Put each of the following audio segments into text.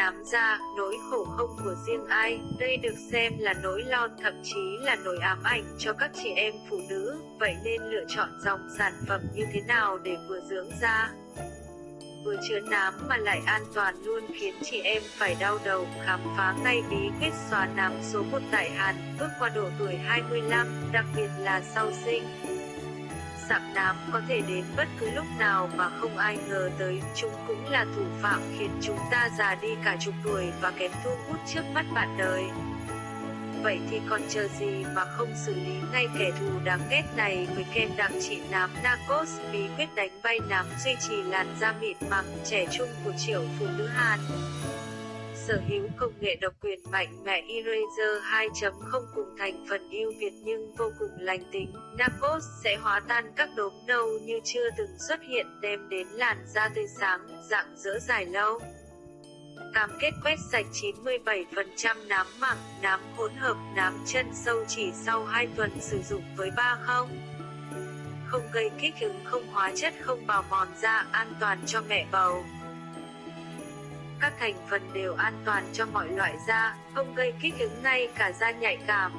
nám da, nỗi khổ không của riêng ai, đây được xem là nỗi lo thậm chí là nỗi ám ảnh cho các chị em phụ nữ, vậy nên lựa chọn dòng sản phẩm như thế nào để vừa dưỡng da, vừa chứa nám mà lại an toàn luôn khiến chị em phải đau đầu khám phá ngay bí quyết xóa nám số 1 tại Hàn, bước qua độ tuổi 25, đặc biệt là sau sinh sạm nám có thể đến bất cứ lúc nào mà không ai ngờ tới, chúng cũng là thủ phạm khiến chúng ta già đi cả chục tuổi và kém thu hút trước mắt bạn đời. Vậy thì còn chờ gì mà không xử lý ngay kẻ thù đáng ghét này? Với kem đặc trị nám Narcos, bí quyết đánh bay nám duy trì làn da mịn màng, trẻ trung của triệu phụ nữ Hàn sở hữu công nghệ độc quyền mạnh mẽ Eraser 2.0 cùng thành phần ưu việt nhưng vô cùng lành tính, Napos sẽ hóa tan các đốm nâu như chưa từng xuất hiện đem đến làn da tươi sáng, dạng dỡ dài lâu. Cam kết quét sạch 97% nám mảng, nám hỗn hợp, nám chân sâu chỉ sau 2 tuần sử dụng với ba không. Không gây kích ứng không hóa chất không bào mòn da an toàn cho mẹ bầu các thành phần đều an toàn cho mọi loại da, không gây kích ứng ngay cả da nhạy cảm.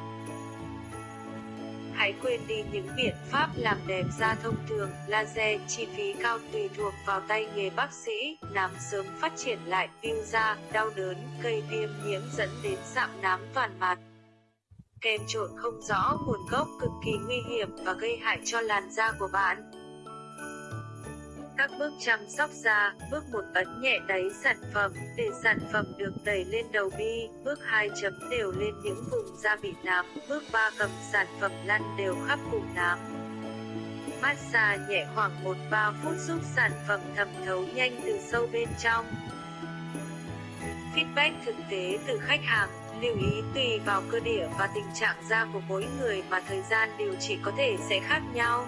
Hãy quên đi những biện pháp làm đẹp da thông thường, laser, chi phí cao tùy thuộc vào tay nghề bác sĩ, nám sớm phát triển lại, viêm da, đau đớn, gây viêm nhiễm dẫn đến sạm nám toàn mặt. Kem trộn không rõ nguồn gốc cực kỳ nguy hiểm và gây hại cho làn da của bạn. Các bước chăm sóc da, bước 1 ấn nhẹ đáy sản phẩm, để sản phẩm được đẩy lên đầu bi, bước 2 chấm đều lên những vùng da bị nám, bước 3 cầm sản phẩm lăn đều khắp vùng nám. Massage nhẹ khoảng 1-3 phút giúp sản phẩm thẩm thấu nhanh từ sâu bên trong. Feedback thực tế từ khách hàng lưu ý tùy vào cơ địa và tình trạng da của mỗi người mà thời gian điều trị có thể sẽ khác nhau.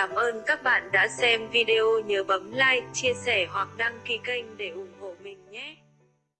Cảm ơn các bạn đã xem video nhớ bấm like, chia sẻ hoặc đăng ký kênh để ủng hộ mình nhé.